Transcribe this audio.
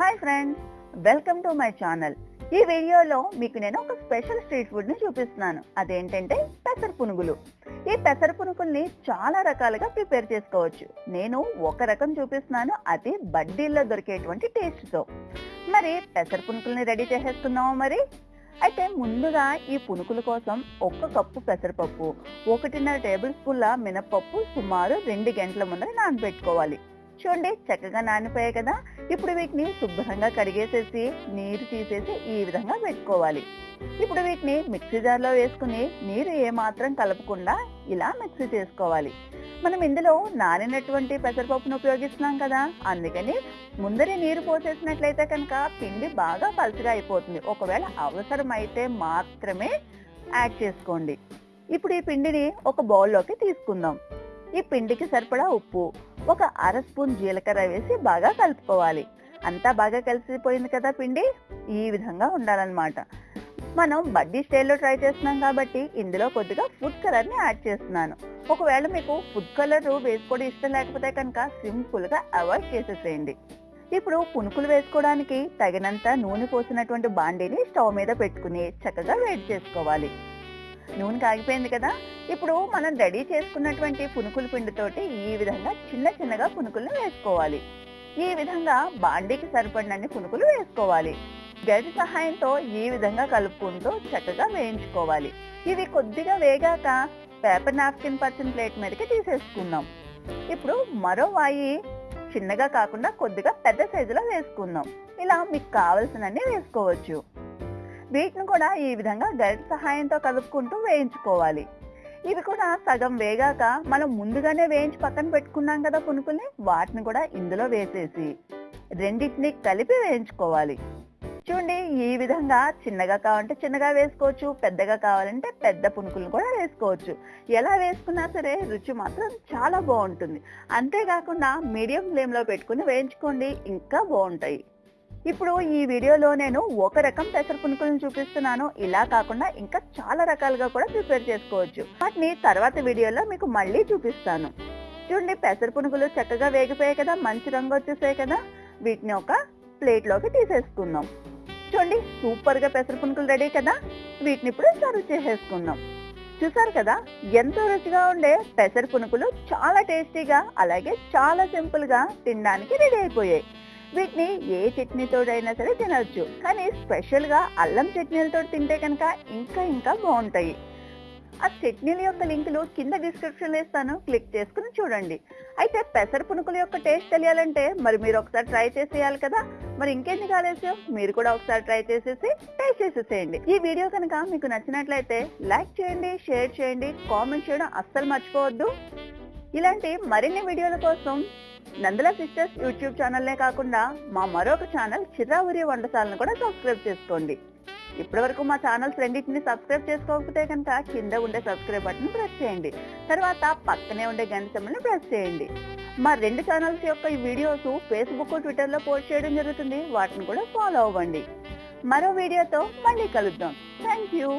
Hi friends welcome to my channel ఈ వీడియోలో మీకు నేను ఒక స్పెషల్ స్ట్రీట్ ఫుడ్ని చూపిస్తున్నాను. అదేంటంటే పెసర పునుగులు. ఈ పెసర పునుగుల్ని చాలా రకాలుగా ప్రిపేర్ చేసుకోవచ్చు. నేను ఒక రకం చూపిస్తున్నాను. అది బడ్డీల్లో దొరికేటువంటి టేస్ట్తో మరి పెసర పునుకుల్ని రెడీ చేసేసుకుందామా మరి? అయితే ముందుగా ఈ పునుకుల కోసం ఒక్క కప్పు పెసరపప్పు ఒకటిన్నర టేబుల్ స్పూన్ల మినపప్పు సుమారు రెండు గంటల ముందర నానబెట్టుకోవాలి. చూడండి చక్కగా నానిపోయాయి కదా. ఇప్పుడు వీటిని శుభ్రంగా కడిగేసేసి నీరు తీసేసి ఈ విధంగా పెట్టుకోవాలి. ఇప్పుడు వీటిని మిక్సీ జార్లో వేసుకుని నీరు ఏమాత్రం కలపకుండా ఇలా మిక్సీ చేసుకోవాలి. మనం ఇందులో నానినటువంటి పెసరపప్పును ఉపయోగిస్తున్నాం కదా. అందుకని ముందరే నీరు పోసేసినట్లయితే కనుక పిండి బాగా పలుచగా అయిపోతుంది. ఒకవేళ అవసరమైతే మాత్రమే యాడ్ చేసుకోండి. ఇప్పుడు ఈ పిండిని ఒక బౌల్లోకి తీసుకుందాం. ఈ పిండికి సరిపడా ఉప్పు ఒక అర స్పూన్ జీలకర్ర వేసి బాగా కలుపుకోవాలి. అంతా బాగా కలిసిపోయింది కదా పిండి? ఈ విధంగా ఉండాలన్నమాట. మనం బడ్డీ స్టైల్లో ట్రై చేస్తున్నాం కాబట్టి ఇందులో కొద్దిగా ఫుడ్ కలర్ని యాడ్ చేస్తున్నాను. ఒకవేళ మీకు ఫుడ్ కలర్ వేసుకోవడం ఇష్టం లేకపోతే కనుక సింపుల్గా అవాయిడ్ చేసేసేయండి. ఇప్పుడు పునుకులు వేసుకోవడానికి తగినంత నూనె పోసినటువంటి బాండీని స్టవ్ మీద పెట్టుకుని చక్కగా వేడి చేసుకోవాలి. నూనె కాగిపోయింది కదా. ఇప్పుడు మనం రెడీ చేసుకున్నటువంటి పునుకుల పిండితోటి ఈ విధంగా చిన్న చిన్నగా పునుకులను వేసుకోవాలి. ఈ విధంగా బాండీకి సరిపడినన్ని పునుకులు వేసుకోవాలి. గరిటె సహాయంతో ఈ విధంగా కలుపుకుంటూ చక్కగా వేయించుకోవాలి. ఇవి కొద్దిగా వేగాక పేపర్ నాప్కిన్ పర్సన్ ప్లేట్ మీదకి తీసేసుకుందాం. ఇప్పుడు మరో వాయి చిన్నగా కాకుండా కొద్దిగా పెద్ద సైజులో వేసుకుందాం. ఇలా మీకు కావలసినన్ని వేసుకోవచ్చు. వీటిని కూడా ఈ విధంగా గరిట సహాయంతో కలుపుకుంటూ వేయించుకోవాలి. ఇవి కూడా సగం వేగాక మనం ముందుగానే వేయించి పక్కన పెట్టుకున్నాం కదా పునుకుల్ని వాటిని కూడా ఇందులో వేసేసి రెండింటిని కలిపి వేయించుకోవాలి. చూడండి ఈ విధంగా చిన్నగా కావాలంటే చిన్నగా వేసుకోవచ్చు పెద్దగా కావాలంటే పెద్ద పునుకులను కూడా వేసుకోవచ్చు. ఎలా వేసుకున్నా సరే రుచి మాత్రం చాలా బాగుంటుంది. అంతేకాకుండా మీడియం ఫ్లేమ్లో పెట్టుకుని వేయించుకోండి ఇంకా బాగుంటాయి. ఇప్పుడు ఈ వీడియోలో నేను ఒక రకం పెసర పునుకులను చూపిస్తున్నాను. ఇలా కాకుండా ఇంకా చాలా రకాలుగా కూడా ప్రిపేర్ చేసుకోవచ్చు. వాటిని తర్వాత వీడియోలో మీకు మళ్ళీ చూపిస్తాను. చూడండి పెసర పునుకులు చక్కగా వేగిపోయాయి కదా మంచి రంగు వచ్చేసాయి కదా. వీటిని ఒక ప్లేట్లోకి తీసేసుకుందాం. చూడండి సూపర్గా పెసర పునుకులు రెడీ కదా. వీటిని ఇప్పుడు సర్వ్ చేసేసుకుందాం. చూసారు కదా ఎంతో రుచిగా ఉండే పెసర పునుకులు చాలా టేస్టీగా అలాగే చాలా సింపుల్గా తినడానికి రెడీ అయిపోయాయి. వీటిని ఏ చట్నీతోడైనా సరే తినవచ్చు కానీ స్పెషల్గా అల్లం చట్నీలతో తింటే కనుక ఇంకా ఇంకా బాగుంటాయి. ఆ చట్నీల యొక్క లింకులు కింద డిస్క్రిప్షన్లో ఇస్తాను. క్లిక్ చేసుకుని చూడండి. అయితే పెసర పునుకుల యొక్క టేస్ట్ తెలియాలంటే మరి మీరు ఒకసారి ట్రై చేసేయాలి కదా. మరి ఇంకెందుకు ఆలస్యం? మీరు కూడా ఒకసారి ట్రై చేసేసి టేస్ట్ చేసేసేయండి. ఈ వీడియో కనుక మీకు నచ్చినట్లయితే లైక్ చేయండి షేర్ చేయండి కామెంట్ చేయడం అస్సలు మర్చిపోవద్దు. ఇలాంటి మరిన్ని వీడియోల కోసం నందల సిస్టర్స్ యూట్యూబ్ ఛానల్నే కాకుండా మా మరొక ఛానల్ చిర్రావురి వంటశాలను కూడా సబ్స్క్రైబ్ చేసుకోండి. ఇప్పటి వరకు మా ఛానల్స్ రెండింటిని సబ్స్క్రైబ్ చేసుకోకపోతే కనుక కింద ఉండే సబ్స్క్రైబ్ బటన్ ప్రెస్ చేయండి. తర్వాత పక్కనే ఉండే గంట సింబల్ని ప్రెస్ చేయండి. మా రెండు ఛానల్స్ యొక్క ఈ వీడియోస్ ఫేస్బుక్ ట్విట్టర్లో పోస్ట్ చేయడం జరుగుతుంది. వాటిని కూడా ఫాలో అవ్వండి. మరో వీడియోతో మళ్ళీ కలుద్దాం. Thank you